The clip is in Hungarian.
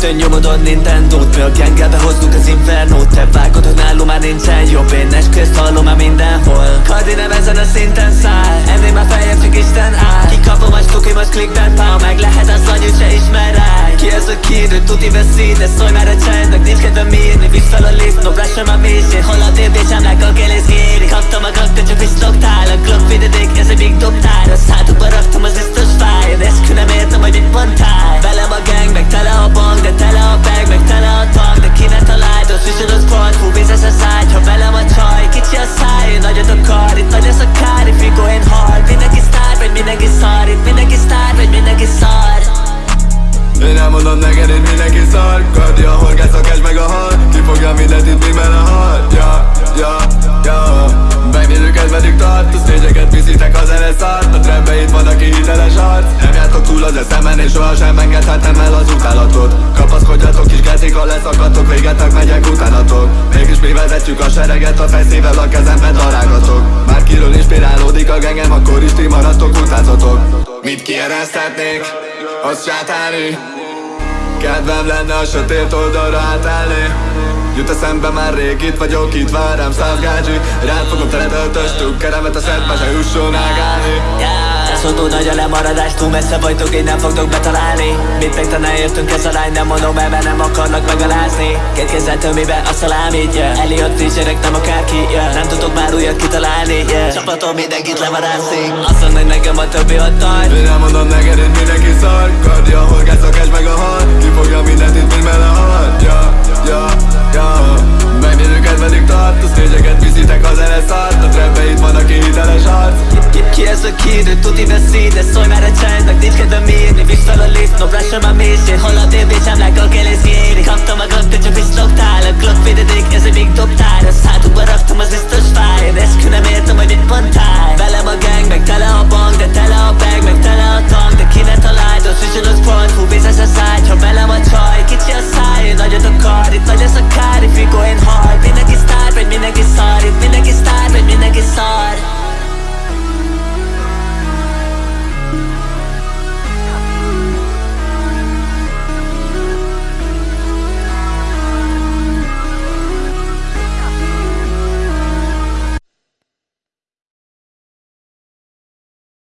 rögtön nyomodon Nintendo-t Mi a gengelbe hoztuk az Inferno-t Te vágod, nálunk már nincsen jobb. Én esküvészt hallom már mindenhol. Kardi nem ezen a szinten száll. Ennél már feljebb csak Isten áll. Kikapom a stuki, most klikben pál Meg. Lehet az anyut se ismer rá Ki ez a kid, ő tuti veszít De szólj már a csendnek, nincs kedvem írni. Visz fel a lift, no brush a mélység Hol a I'm like a Gillis Giri Kaptam a gak, de csak visszloktál A Glock videdik, ha velem a csaj Kicsi a száj, nagyot akar Itt nagy ez a kár, if you going hard Mindenki sztár, vagy mindenki szar Itt mindenki sztár, vagy mindenki szar. Én elmondom neked itt mindenki szar. Kardi a horgász, a cash meg a hal. Kifogja mindent itt mi a hal? Ja, ja, ja. Megnézzük ez meddig tart? A stage viszitek az szart A trendbe itt van aki hiteles arc Az eszemen és sohasem engedhetem el az utálatot. Kapaszkodjatok kis gecik, ha leszakadtok Végetek megyek utánatok. Mégis mi vezetjük a sereget A fejszével a kezemben darálgatok. Már kiről inspirálódik a gengem Akkor is ti maradtok utázatok Mit kiereszthetnék? Az sátáni Kedvem lenne a sötét oldalra átállni. Jut eszembe már rég itt vagyok, itt vár rám száz gádzsi Rád fogom teled öltös keremet a szedbe se jusson ágálni Túl nagy a lemaradás, túl messze vagytok, így nem fogtok betalálni. Mit meg te ne értünk ez a lány, nem mondom mert nem akarnak megalázni. Két kézzel tömébe a szalámit, yeah. Eliott tízserek, nem akárki, yeah. Nem tudok már újat kitalálni, yeah. Csapatom mindenkit levarászik. Azt mondod, hogy nekem a többi ott tart. Én elmondom neked, itt mindenki szar. Kardi a horgász, a cash meg a hal. Kifogja mindent itt, mint mele Ki, ki ez a kid, ő tuti veszít De szólj már a csendnek, nincs kedvem írni Visz fel a lift, no brush a mélység Hol a dél, bitch, I'm like a